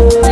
love.